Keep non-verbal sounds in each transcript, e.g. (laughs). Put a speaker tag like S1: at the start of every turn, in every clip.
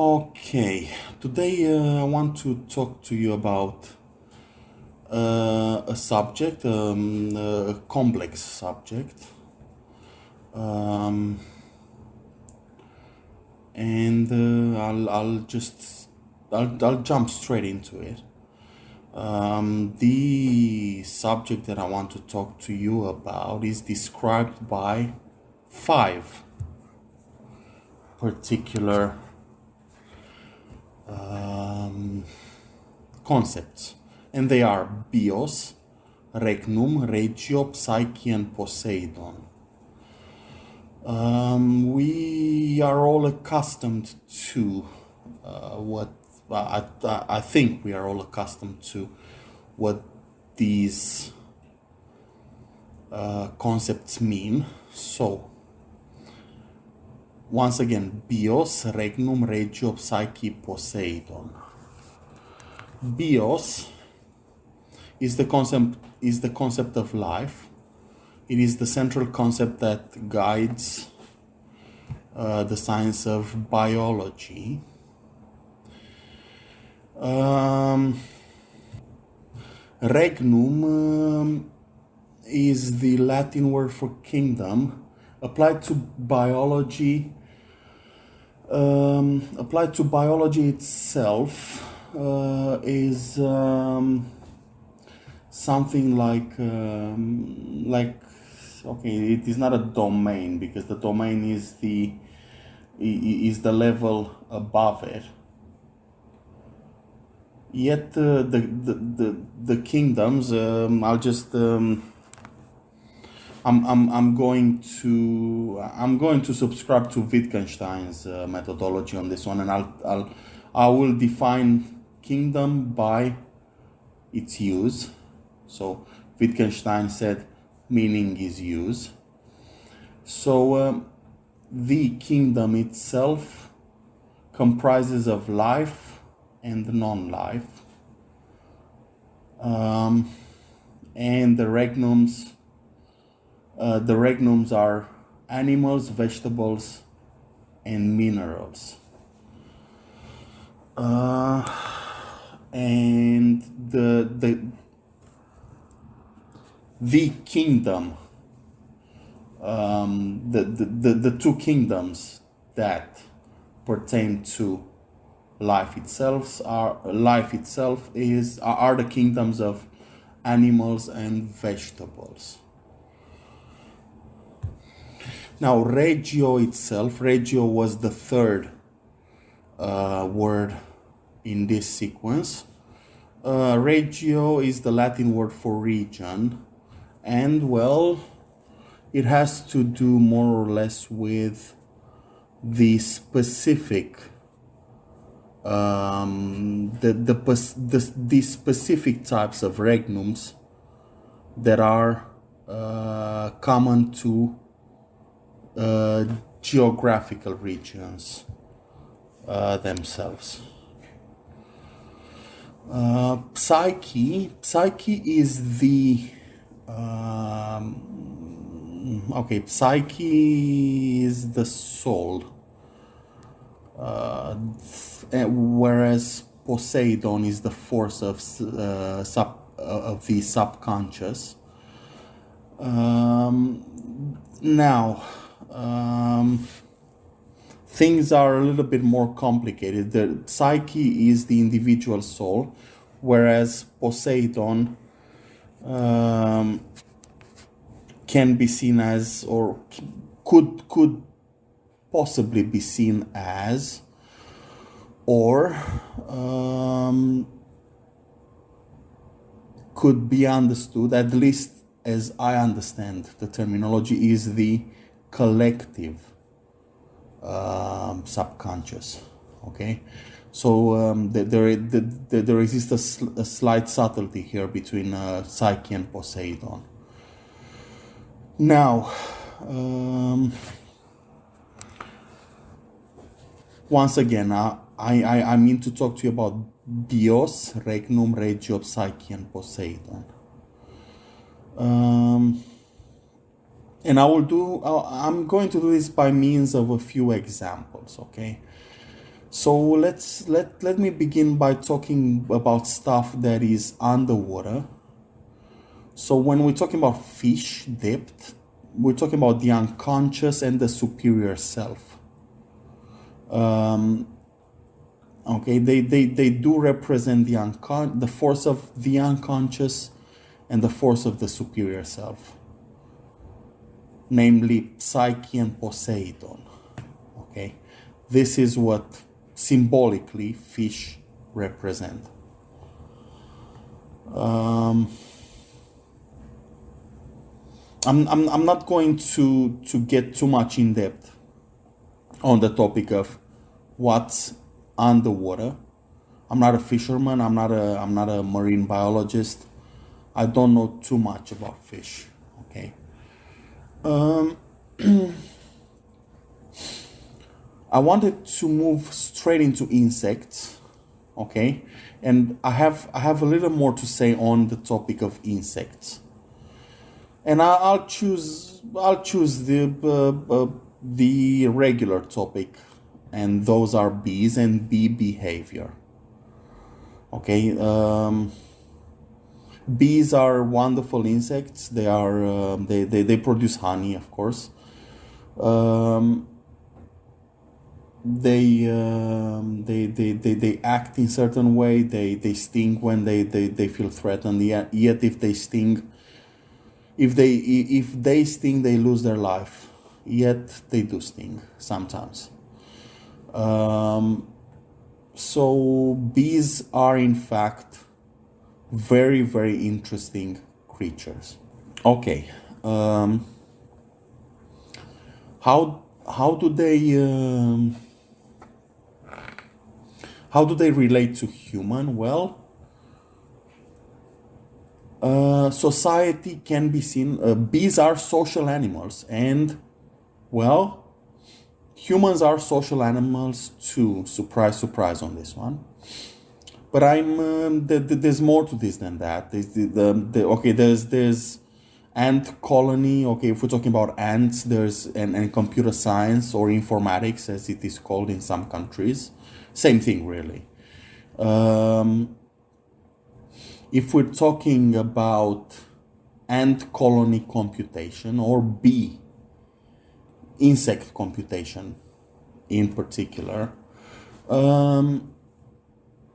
S1: Okay, today uh, I want to talk to you about uh, a subject, um, a complex subject, um, and uh, I'll, I'll just I'll, I'll jump straight into it. Um, the subject that I want to talk to you about is described by five particular um, concepts, and they are bios, regnum, regio, psyche, and poseidon. Um, we are all accustomed to uh, what I, I, think we are all accustomed to what these uh, concepts mean. So, once again, bios, regnum, regio, psyche, poseidon. Bios is the concept is the concept of life. It is the central concept that guides uh, the science of biology. Um, regnum um, is the Latin word for kingdom applied to biology um, applied to biology itself uh, is um, something like um, like okay it is not a domain because the domain is the is the level above it. Yet uh, the, the the the kingdoms um, i'll just um, I'm, I'm, I'm going to I'm going to subscribe to Wittgenstein's uh, methodology on this one, and I'll, I'll I will define kingdom by its use. So Wittgenstein said meaning is use. So um, the kingdom itself comprises of life and non-life, um, and the regnums uh, the regnums are animals, vegetables, and minerals. Uh, and the the the kingdom, um, the, the, the, the two kingdoms that pertain to life itself are life itself is are the kingdoms of animals and vegetables. Now, regio itself, regio was the third uh, word in this sequence. Uh, regio is the Latin word for region, and well, it has to do more or less with the specific um, the, the, the, the specific types of regnums that are uh, common to uh, geographical regions uh, themselves. Uh, psyche, psyche is the um, okay. Psyche is the soul, uh, whereas Poseidon is the force of uh, sub of the subconscious. Um, now, um, things are a little bit more complicated. The psyche is the individual soul, whereas Poseidon um, can be seen as, or could could possibly be seen as, or um, could be understood, at least as I understand the terminology, is the collective um, subconscious okay? So um, there, there, there exists a, sl a, slight subtlety here between uh, psyche and poseidon. Now um, once again uh, I, I, I mean to talk to you about bios regnum regio psyche and poseidon. Um, and I will do, I'm going to do this by means of a few examples, okay? So let's let let me begin by talking about stuff that is underwater. So when we're talking about fish depth, we're talking about the unconscious and the superior self. Um, okay, they, they, they do represent the uncon- the force of the unconscious and the force of the superior self, namely Psyche and Poseidon. Okay, this is what symbolically fish represent. Um, I'm, I'm, I'm not going to, to get too much in depth on the topic of what's underwater. I'm not a fisherman. I'm not a I'm not a marine biologist. I don't know too much about fish. Okay. Um, (clears throat) I wanted to move straight into insects. Okay, and I have I have a little more to say on the topic of insects and I, will choose I'll choose the uh, uh, the regular topic, and those are bees and bee behavior. Okay, um, bees are wonderful insects. They are uh, they, they they produce honey, of course. Um, they, um, they, they, they, they act in certain way. They, they sting when they, they, they feel threatened. Yet, yet if they sting, if they if they sting they lose their life yet they do sting sometimes um, so bees are in fact very very interesting creatures okay um, how how do they um, how do they relate to human well uh, society can be seen, uh, bees are social animals, and well, humans are social animals too. Surprise, surprise on this one. But I'm um, the, the, there's more to this than that. There's the, the, okay, there's there's ant colony. Okay, if we're talking about ants, there's and, and computer science or informatics, as it is called in some countries. Same thing, really. Um, if we're talking about ant colony computation or bee insect computation in particular, um,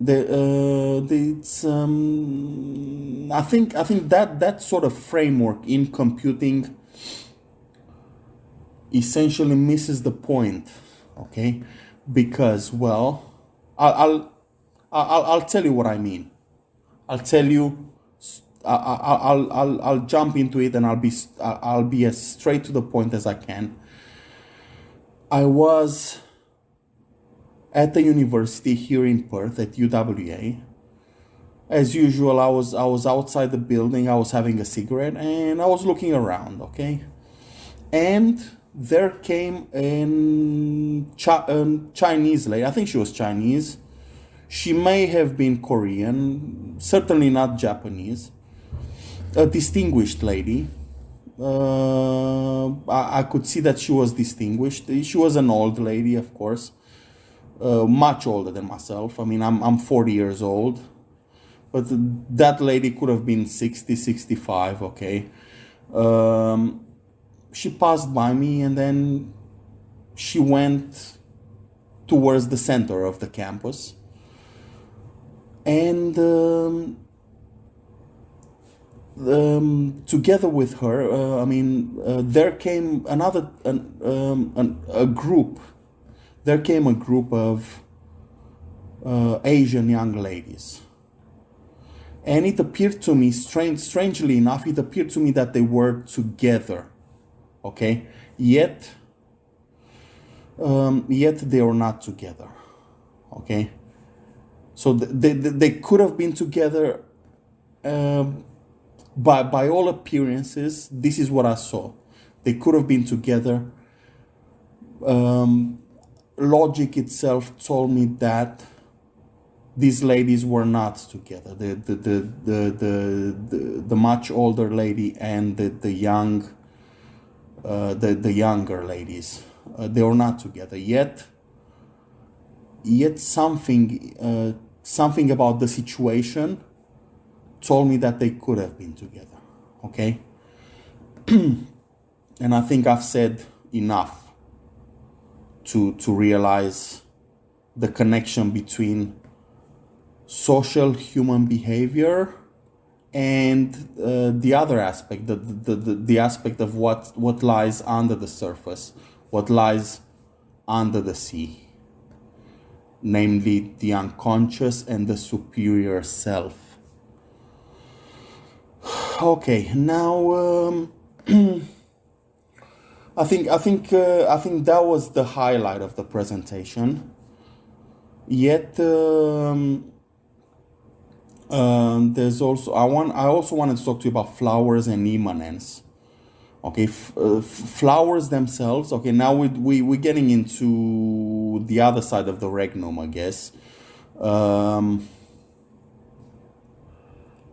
S1: the, uh, the it's, um, I think I think that that sort of framework in computing essentially misses the point, okay? Because well, I'll I'll I'll, I'll tell you what I mean I'll tell you. I'll, I'll, I'll, jump into it and I'll be I'll be as straight to the point as I can. I was at the university here in Perth at UWA. As usual, I was I was outside the building. I was having a cigarette and I was looking around. Okay, and there came a Chinese lady. I think she was Chinese she may have been Korean, certainly not Japanese. A distinguished lady. Uh, I, I, could see that she was distinguished. She was an old lady, of course, uh, much older than myself. I mean, I'm, I'm 40 years old, but that lady could have been 60, 65, okay. Um, she passed by me and then she went towards the center of the campus and um, um, together with her, uh, I mean, uh, there came another an, um, an, a group. There came a group of uh, Asian young ladies, and it appeared to me, strange, strangely enough, it appeared to me that they were together. Okay, yet, um, yet they are not together. Okay so they, they could have been together. Um, by by all appearances, this is what I saw. They could have been together. Um, logic itself told me that these ladies were not together. The the the the the, the, the much older lady and the the young uh, the the younger ladies. Uh, they were not together yet yet something uh, something about the situation told me that they could have been together. Okay, (clears throat) and I think I've said enough to to realize the connection between social human behavior and uh, the other aspect the, the, the, the aspect of what what lies under the surface what lies under the sea namely the unconscious and the superior self. (sighs) Okay now um, (clears throat) I think I think uh, I think that was the highlight of the presentation. Yet um, um, there's also I want I also wanted to talk to you about flowers and immanence. Okay, f- uh, flowers themselves. Okay, now we we we're getting into the other side of the regnum, I guess. Um,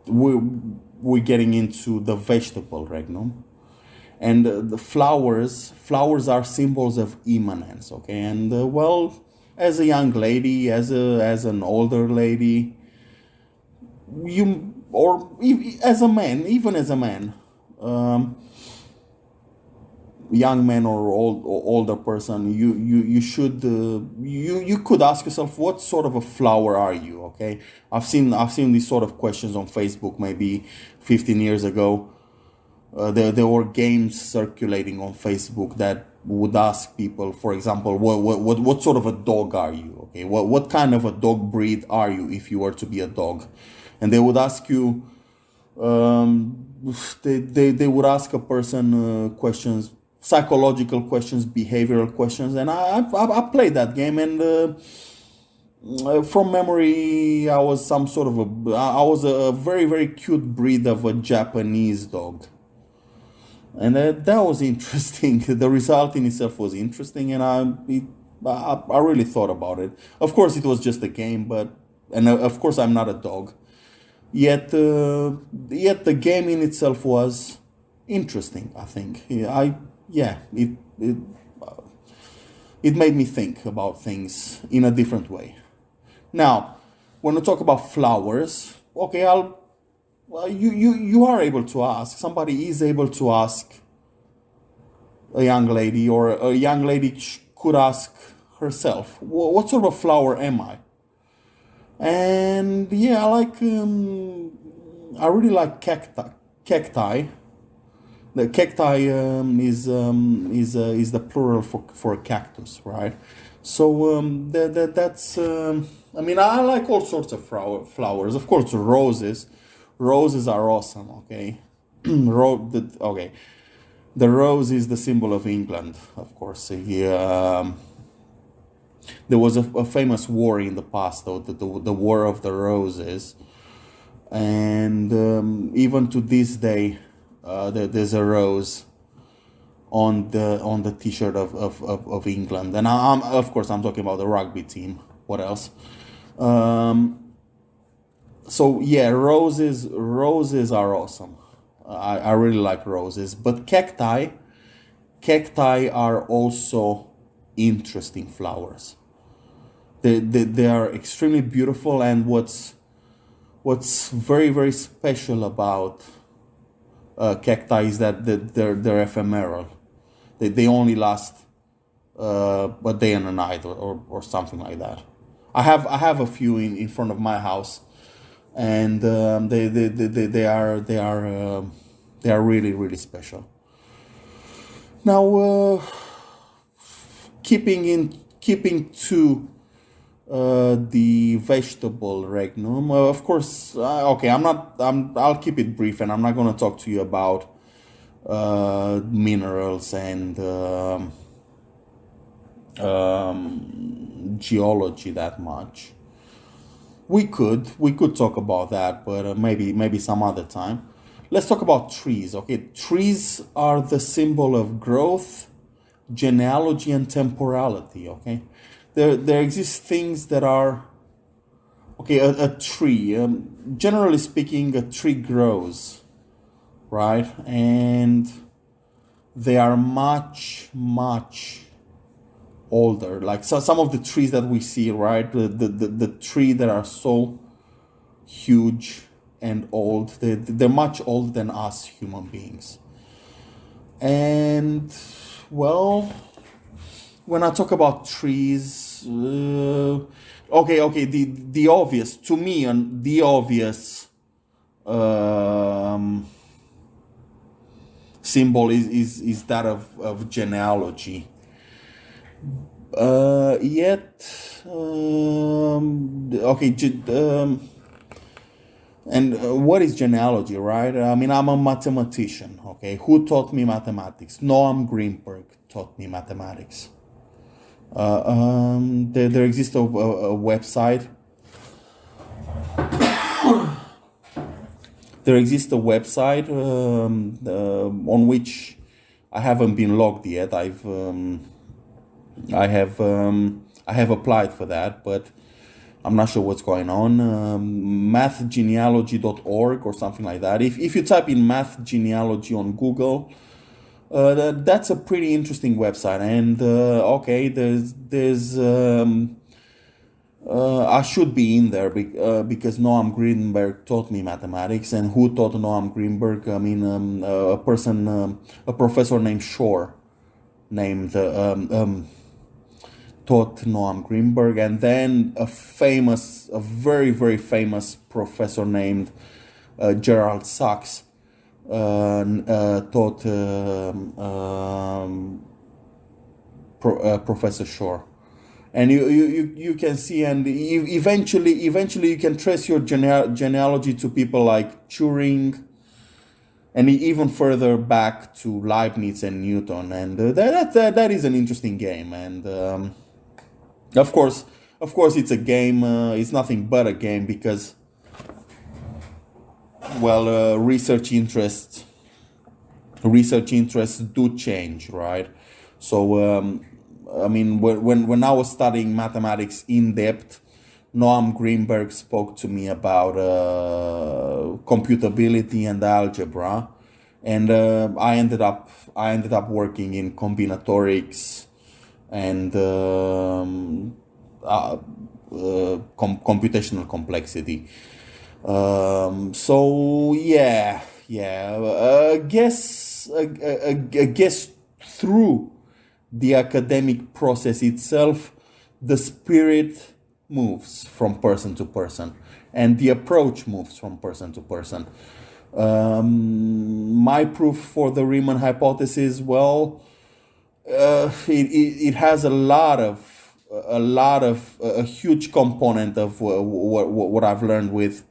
S1: we we're getting into the vegetable regnum and uh, the flowers flowers are symbols of immanence okay? And uh, well as a young lady as a as an older lady you or as a man even as a man um, young man or old or older person you you you should uh, you you could ask yourself what sort of a flower are you okay? I've seen i've seen these sort of questions on facebook maybe 15 years ago uh, there, there were games circulating on Facebook that would ask people, for example, what, what, what what sort of a dog are you? Okay, what, what kind of a dog breed are you if you were to be a dog? And they would ask you, um, they, they, they would ask a person uh, questions, psychological questions, behavioral questions, and I, I, I played that game and. Uh, from memory, I was some sort of a, I was a very, very cute breed of a Japanese dog and uh, that was interesting. (laughs) the result in itself was interesting, and I, it, I, I really thought about it. Of course, it was just a game, but and uh, of course, I'm not a dog. Yet, uh, yet the game in itself was interesting. I think I yeah it it uh, it made me think about things in a different way. Now, when we talk about flowers, okay, I'll well, you, you, you are able to ask. Somebody is able to ask a young lady, or a young lady could ask herself, "What sort of flower am I?" And yeah, I like. Um, I really like cacti. Cacti. The cacti um, is um, is uh, is the plural for for cactus, right? So um, that, that that's. Um, I mean, I like all sorts of flower, flowers. Of course, roses roses are awesome. Okay, (clears throat) Ro- the, okay, the rose is the symbol of England, of course. um, there was a, a, famous war in the past, though, the, the, the War of the Roses, and um, even to this day, uh, there, there's a rose on the on the T-shirt of, of, of, of England, and I, am of course I'm talking about the rugby team. What else? Um, so yeah, roses roses are awesome. I, I really like roses, but cacti cacti are also interesting flowers. They, they, they are extremely beautiful and what's what's very very special about uh, cacti is that they're, they're ephemeral. They, they only last uh, a day and a night or, or, or something like that. I have I have a few in, in front of my house and um, they, they, they, they are they are uh, they are really really special. Now, uh, keeping in keeping to uh, the vegetable regnum, uh, of course. Uh, okay, I'm not. I'm. I'll keep it brief, and I'm not going to talk to you about uh, minerals and. Um, um, geology that much we could we could talk about that but uh, maybe maybe some other time. Let's talk about trees okay? Trees are the symbol of growth genealogy and temporality okay? There there exist things that are okay a, a tree um, generally speaking a tree grows right? And they are much much older. Like so, some of the trees that we see, right? The the, the, the tree that are so huge and old. They, they're much older than us human beings. And well, when I talk about trees, uh, okay, okay, the the obvious to me and the obvious um, symbol is, is is that of of genealogy. Uh, yet, um, okay, um, and uh, what is genealogy, right? I mean, I'm a mathematician, okay? Who taught me mathematics? Noam Greenberg taught me mathematics. Uh, um, there, there exists a, a, a website. (coughs) there exists a website um, uh, on which I haven't been logged yet. I've um, I have um, I have applied for that, but I'm not sure what's going on. Um, mathgenealogy.org or something like that. If if you type in math genealogy on Google, uh, that's a pretty interesting website. And uh, okay, there's there's um, uh, I should be in there be, uh, because Noam Greenberg taught me mathematics, and who taught Noam Greenberg? I mean, um, a person, um, a professor named Shore, named uh, um, um, taught Noam Greenberg, and then a famous, a very very famous professor named uh, Gerald Sacks uh, uh, taught um, Pro, uh, Professor Shore. And you, you, you can see, and eventually, eventually, you can trace your gene- genealogy to people like Turing, and even further back to Leibniz and Newton, and uh, that, that that is an interesting game. And um, of course, of course, it's a game. Uh, it's nothing but a game because well, uh, research interests research interests do change, right? So, um, I mean, when when I was studying mathematics in depth, Noam Greenberg spoke to me about uh, computability and algebra, and uh, I ended up I ended up working in combinatorics and um, uh, uh com- computational complexity. Um, so yeah, yeah. I guess I, I, I guess through the academic process itself, the spirit moves from person to person, and the approach moves from person to person. Um, my proof for the Riemann hypothesis, well, uh, it, it, has a lot of a lot of a huge component of what, what, what I've learned with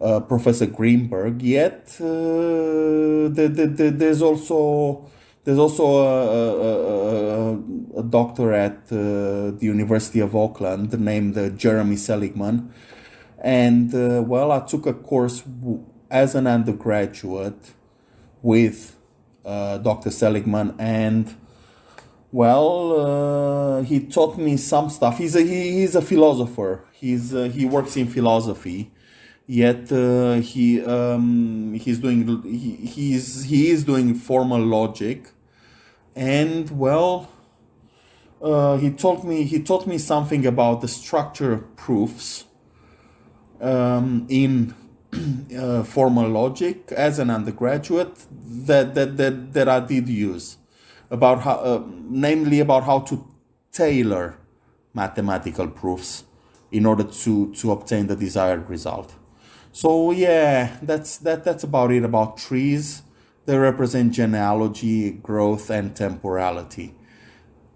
S1: uh, Professor Greenberg. Yet uh, the, the, the, there's also there's also a, a, a doctor at uh, the University of Auckland named uh, Jeremy Seligman, and uh, well, I took a course as an undergraduate with uh, Dr. Seligman and. Well, he taught me some stuff. He's a he, he's a philosopher. He's he works in philosophy, yet uh, he um, he's doing he, he's he is doing formal logic and well uh, he told me he taught me something about the structure of proofs um, in (clears throat) uh, formal logic as an undergraduate that, that that that I did use about how uh, namely about how to tailor mathematical proofs in order to to obtain the desired result so yeah, that's that that's about it about trees. They represent genealogy, growth, and temporality.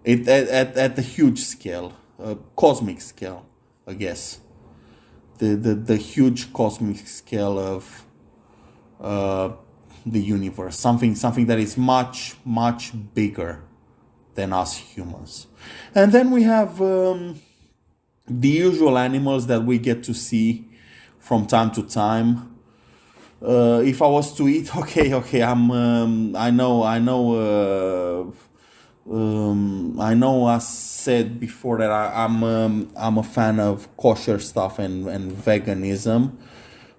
S1: It at at, at the huge scale, uh, cosmic scale, I guess. The the the huge cosmic scale of uh, the universe, something something that is much much bigger than us humans. And then we have um, the usual animals that we get to see from time to time. Uh, if I was to eat, (laughs) okay, okay, I'm, um, I know, I know, uh, um, I know. I said before that I, am um, I'm a fan of kosher stuff and and veganism,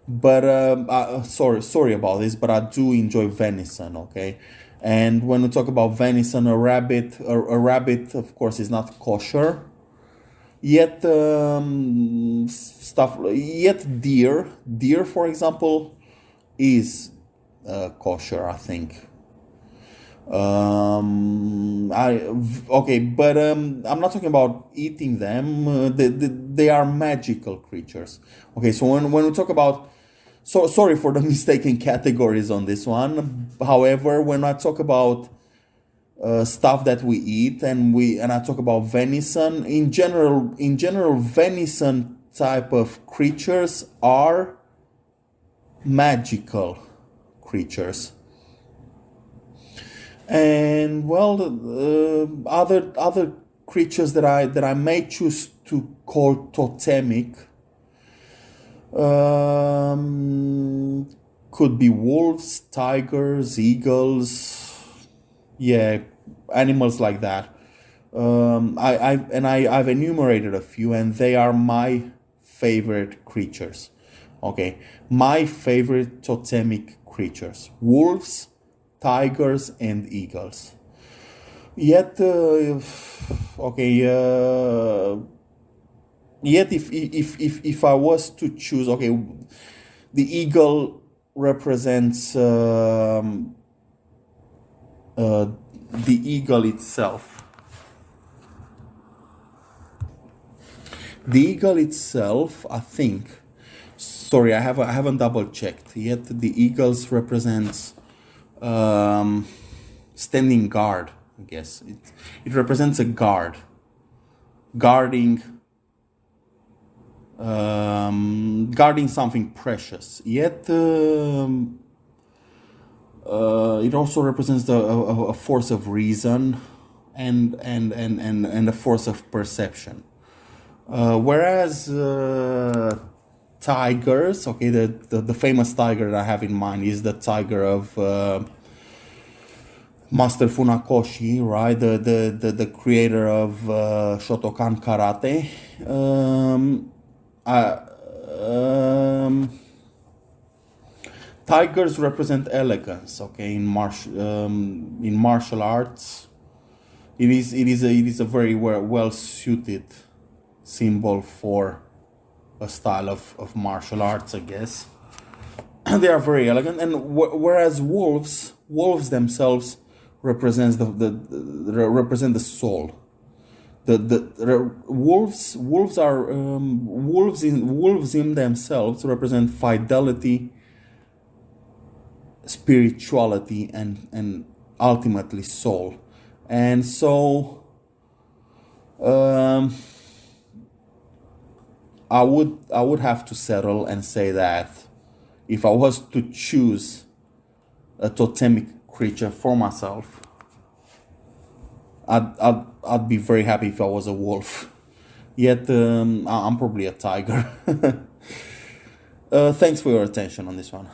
S1: but uh, I, sorry, sorry about this, but I do enjoy venison. Okay, And when we talk about venison, a rabbit, a, a rabbit, of course, is not kosher. Yet um, stuff, yet deer, deer, for example, is uh, kosher. I think. Um, I okay, but um, I'm not talking about eating them. Uh, they, they, they are magical creatures. Okay, so when when we talk about so sorry for the (laughs) mistaken categories on this one. However, when I talk about uh, stuff that we eat and we and I talk about venison in general in general venison type of creatures are magical creatures and well other other creatures that I that I may choose to call totemic um, could be wolves, tigers, eagles, yeah, animals like that. Um, I, I and I I've enumerated a few, and they are my favorite creatures. Okay, my favorite totemic creatures: wolves, tigers, and eagles. Yet, uh, okay, uh, yet if if if if I was to choose, okay, the eagle represents. Um, uh, the eagle itself. The eagle itself, I think, sorry, I have I haven't double checked yet. The eagles represents um, standing guard. I guess it it represents a guard, guarding um, guarding something precious. Yet um, uh, it also represents the, a, a, force of reason and, and, and, and, and a force of perception. Uh, whereas uh, tigers, okay, the, the, the, famous tiger that I have in mind is the tiger of uh, Master Funakoshi, right? The, the, the, the creator of uh, Shotokan Karate. Um, um, tigers represent elegance okay in martial um, in martial arts it is it is a it is a very well suited symbol for a style of, of martial arts i guess. (clears throat) They are very elegant and whereas wolves wolves themselves represents the, the, the represent the soul. The, the, the wolves wolves are um, wolves in wolves in themselves represent fidelity spirituality and and ultimately soul. And so um, I would I would have to settle and say that if I was to choose a totemic creature for myself I'd, I'd, I'd be very happy if I was a wolf. Yet um, I'm probably a tiger. (laughs) Uh, thanks for your attention on this one